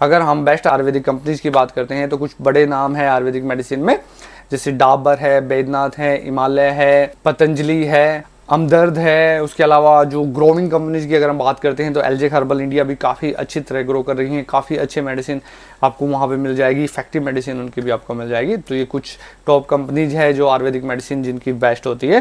अगर हम best Ayurvedic companies की बात करते हैं तो कुछ बड़े नाम है आयुर्वेदिक मेडिसिन में, जैसे डाबर है बैदनाथ है, हिमालय है, पतंजलि है हमदर्द है, उसके अलावा जो ग्रोविंग कंपनीज़ की अगर हम बात करते हैं तो एल हर्बल इंडिया भी काफ़ी अच्छी तरह ग्रो कर रही हैं, काफ़ी अच्छे मेडिसिन आपको वहाँ पे मिल जाएगी इफ़ेक्टिव मेडिसिन उनकी भी आपको मिल जाएगी। तो ये कुछ टॉप कंपनीज़ है जो आयुर्वेदिक मेडिसिन जिनकी बेस्ट होती है।